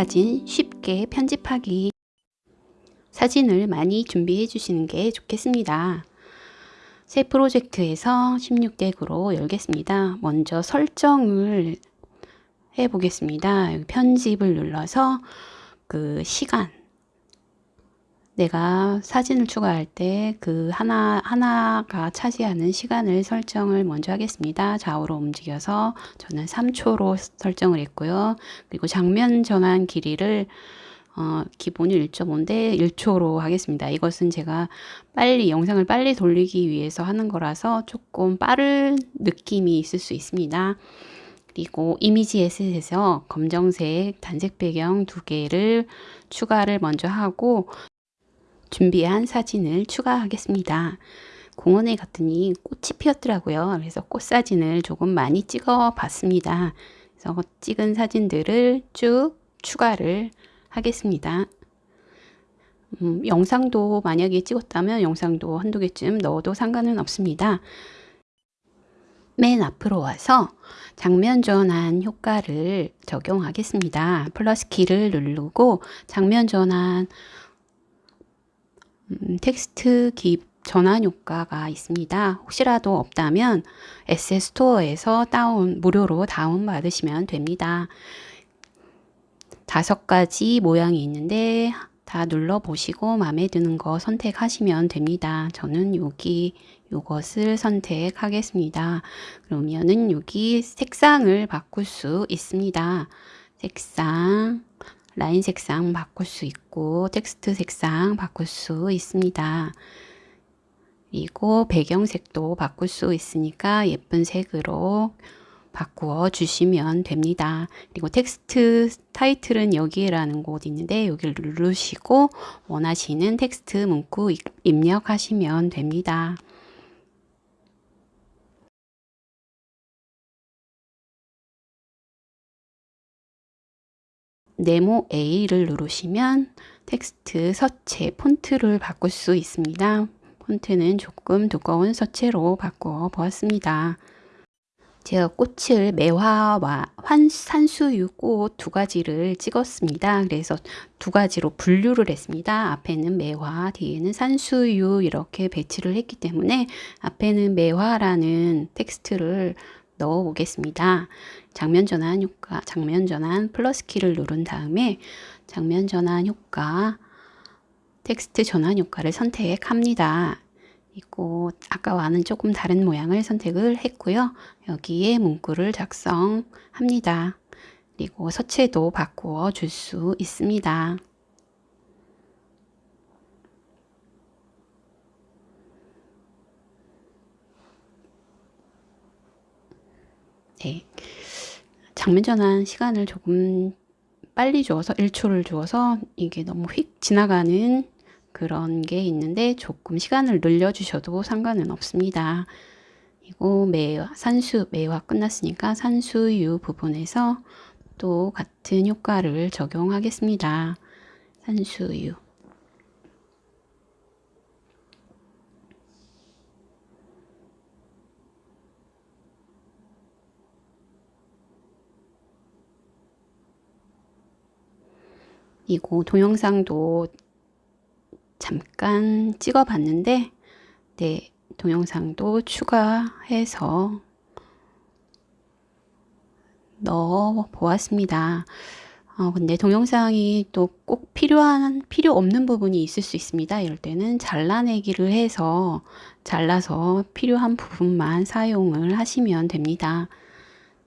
사진 쉽게 편집하기 사진을 많이 준비해 주시는 게 좋겠습니다. 새 프로젝트에서 16덱으로 열겠습니다. 먼저 설정을 해 보겠습니다. 편집을 눌러서 그 시간 내가 사진을 추가할 때 그 하나 하나가 차지하는 시간을 설정을 먼저 하겠습니다. 좌우로 움직여서 저는 3초로 설정을 했고요. 그리고 장면 전환 길이를 어, 기본이 1.5인데 1초로 하겠습니다. 이것은 제가 빨리 영상을 빨리 돌리기 위해서 하는 거라서 조금 빠른 느낌이 있을 수 있습니다. 그리고 이미지 에셋에서 검정색 단색 배경 두 개를 추가를 먼저 하고 준비한 사진을 추가하겠습니다. 공원에 갔더니 꽃이 피었더라고요. 그래서 꽃 사진을 조금 많이 찍어 봤습니다. 그래서 찍은 사진들을 쭉 추가를 하겠습니다. 음, 영상도 만약에 찍었다면 영상도 한두 개쯤 넣어도 상관은 없습니다. 맨 앞으로 와서 장면 전환 효과를 적용하겠습니다. 플러스 키를 누르고 장면 전환 음, 텍스트 기 전환 효과가 있습니다. 혹시라도 없다면 앱스 스토어에서 다운 무료로 다운 받으시면 됩니다. 다섯 가지 모양이 있는데 다 눌러 보시고 마음에 드는 거 선택하시면 됩니다. 저는 여기 이것을 선택하겠습니다. 그러면은 여기 색상을 바꿀 수 있습니다. 색상 라인 색상 바꿀 수 있고 텍스트 색상 바꿀 수 있습니다. 그리고 배경색도 바꿀 수 있으니까 예쁜 색으로 바꾸어 주시면 됩니다. 그리고 텍스트 타이틀은 여기라는 곳 있는데 여기를 누르시고 원하시는 텍스트 문구 입력하시면 됩니다. 네모 A를 누르시면 텍스트 서체 폰트를 바꿀 수 있습니다. 폰트는 조금 두꺼운 서체로 바꾸어 보았습니다. 제가 꽃을 매화와 환, 산수유 꽃 두 가지를 찍었습니다. 그래서 두 가지로 분류를 했습니다. 앞에는 매화, 뒤에는 산수유 이렇게 배치를 했기 때문에 앞에는 매화라는 텍스트를 넣어 보겠습니다. 장면 전환 효과, 장면 전환 플러스 키를 누른 다음에 장면 전환 효과, 텍스트 전환 효과를 선택합니다. 이고 아까와는 조금 다른 모양을 선택을 했고요. 여기에 문구를 작성합니다. 그리고 서체도 바꾸어 줄 수 있습니다. 네. 장면 전환 시간을 조금 빨리 주어서 1초를 주어서 이게 너무 휙 지나가는 그런 게 있는데 조금 시간을 늘려 주셔도 상관은 없습니다. 그리고 매화, 산수, 매화 끝났으니까 산수유 부분에서 또 같은 효과를 적용하겠습니다. 산수유. 이거 동영상도 잠깐 찍어 봤는데 네 동영상도 추가해서 넣어 보았습니다. 어, 근데 동영상이 또 꼭 필요한 필요 없는 부분이 있을 수 있습니다. 이럴 때는 잘라내기를 해서 잘라서 필요한 부분만 사용을 하시면 됩니다.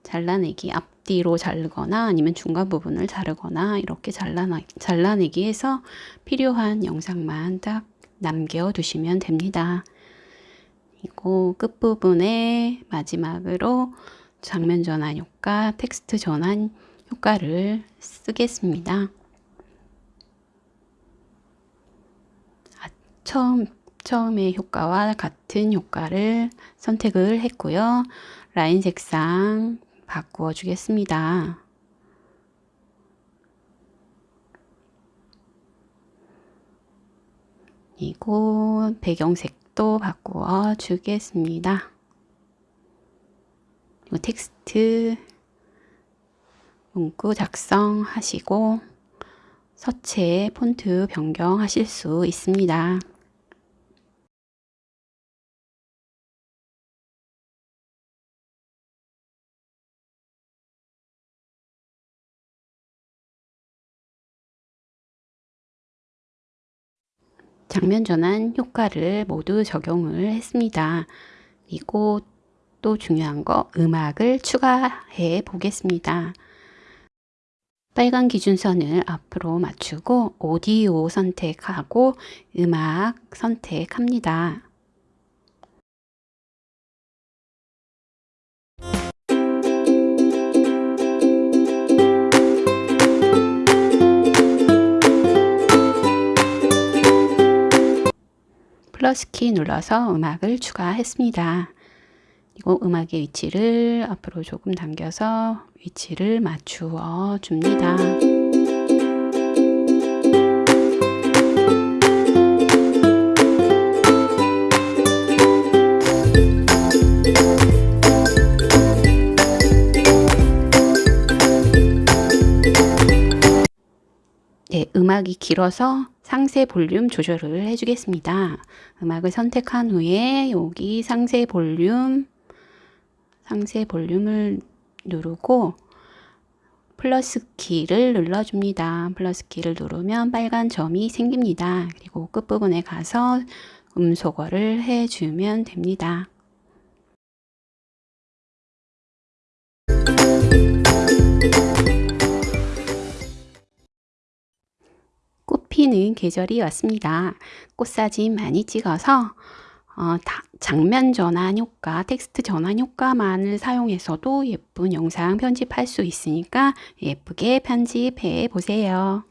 잘라내기 앞 뒤로 자르거나 아니면 중간 부분을 자르거나 이렇게 잘라나, 잘라내기 해서 필요한 영상만 딱 남겨 두시면 됩니다. 그리고 끝부분에 마지막으로 장면 전환 효과, 텍스트 전환 효과를 쓰겠습니다. 아, 처음, 처음의 효과와 같은 효과를 선택을 했고요. 라인 색상 바꾸어 주겠습니다. 그리고 배경색도 바꾸어 주겠습니다. 그리고 텍스트 문구 작성하시고 서체 폰트 변경하실 수 있습니다. 장면 전환 효과를 모두 적용을 했습니다. 그리고 또 중요한 거 음악을 추가해 보겠습니다. 빨간 기준선을 앞으로 맞추고 오디오 선택하고 음악 선택합니다. 플러스 키 눌러서 음악을 추가했습니다. 그리고 음악의 위치를 앞으로 조금 당겨서 위치를 맞추어 줍니다. 네, 음악이 길어서 상세 볼륨 조절을 해주겠습니다. 음악을 선택한 후에 여기 상세 볼륨, 상세 볼륨을 누르고 플러스 키를 눌러줍니다. 플러스 키를 누르면 빨간 점이 생깁니다. 그리고 끝부분에 가서 음소거를 해주면 됩니다. 피는 계절이 왔습니다. 꽃사진 많이 찍어서 어, 장면 전환 효과, 텍스트 전환 효과만을 사용해서도 예쁜 영상 편집할 수 있으니까 예쁘게 편집해 보세요.